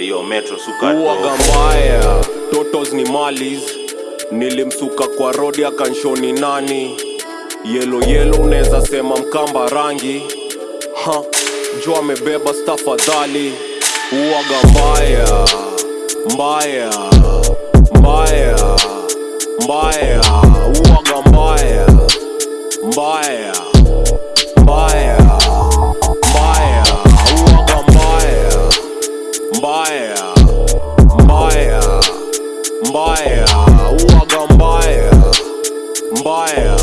metro suka uwaga mbaya totos ni malis. Nilimsuka kwa rodi akanshoni nani? Yelo yelo unaweza sema mkamba rangi. Ha jo amebeba stafadhali. Uwaga mbaya mbaya mbaya mbaya mbaya uwaga mbaya mbaya